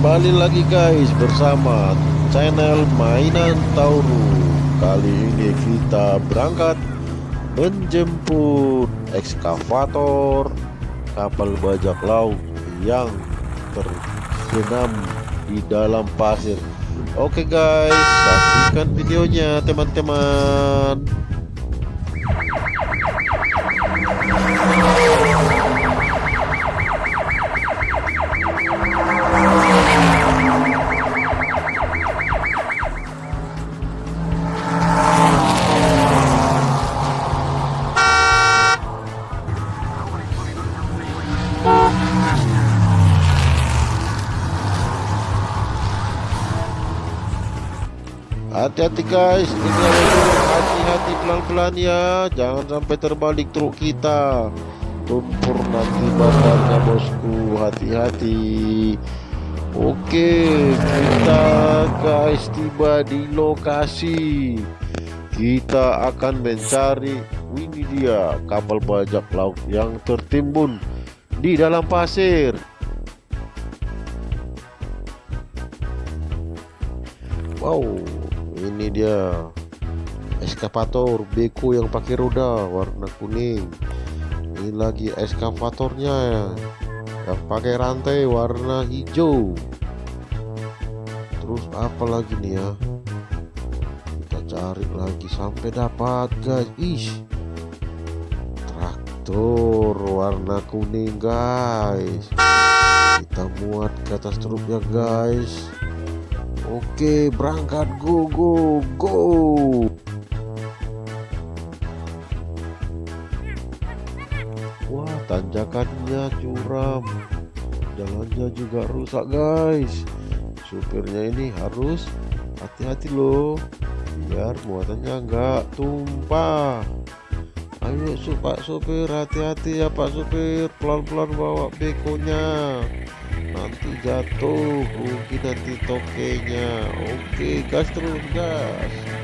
Kembali lagi guys bersama channel mainan Tauru. Kali ini kita berangkat menjemput ekskavator kapal bajak laut yang terbenam di dalam pasir. Oke guys saksikan videonya teman-teman Hati-hati guys, hati-hati pelan-pelan ya, jangan sampai terbalik truk kita. Tumpur nanti badannya bosku, hati-hati. Oke, kita guys tiba di lokasi. Kita akan mencari ini dia kapal bajak laut yang tertimbun di dalam pasir. Wow, dia. Eskavator beko yang pakai roda warna kuning. Ini lagi eskavatornya yang pakai rantai warna hijau. Terus apa lagi nih ya? Kita cari lagi sampai dapat guys. Ih traktor warna kuning guys. Kita muat ke atas truknya guys Oke, berangkat go go go. Wah, tanjakannya curam. Jalannya juga rusak, guys. Supirnya ini harus hati-hati loh. Biar muatannya enggak tumpah. Ayo, Pak Supir, hati-hati ya Pak Supir. Pelan-pelan bawa bekonya nanti jatuh rugi nanti tokenya. Oke gas terus gas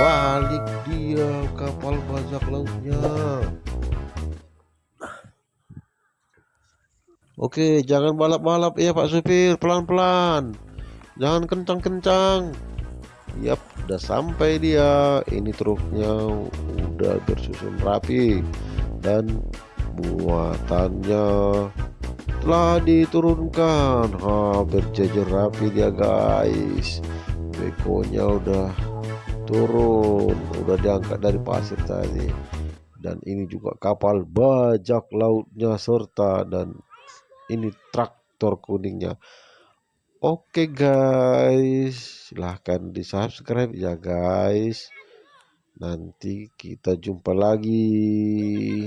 Ih, terbalik dia kapal bajak lautnya. Oke jangan balap-balap ya Pak supir. Pelan-pelan. Jangan kencang-kencang. Yap udah sampai dia. Ini truknya udah bersusun rapi. Dan muatannya telah diturunkan. Ha berjejer rapi dia guys. Bekonya udah turun. Udah diangkat dari pasir tadi. Dan ini juga kapal bajak lautnya serta dan ini traktor kuningnya. Oke guys. Silahkan di subscribe ya guys. Nanti kita jumpa lagi